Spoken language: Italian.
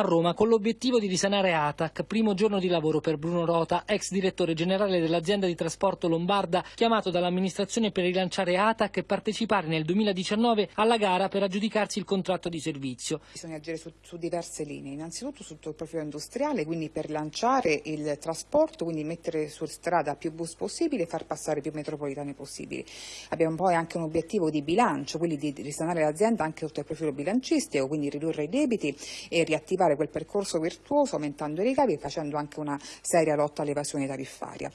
a Roma con l'obiettivo di risanare ATAC, primo giorno di lavoro per Bruno Rota, ex direttore generale dell'azienda di trasporto lombarda, chiamato dall'amministrazione per rilanciare ATAC e partecipare nel 2019 alla gara per aggiudicarsi il contratto di servizio. Bisogna agire su, su diverse linee, innanzitutto sotto il profilo industriale, quindi per lanciare il trasporto, quindi mettere su strada più bus possibili e far passare più metropolitane possibili. Abbiamo poi anche un obiettivo di bilancio, quindi di risanare l'azienda anche sotto il profilo bilancistico, quindi ridurre i debiti e riattivare quel percorso virtuoso aumentando i ricavi e facendo anche una seria lotta all'evasione tariffaria.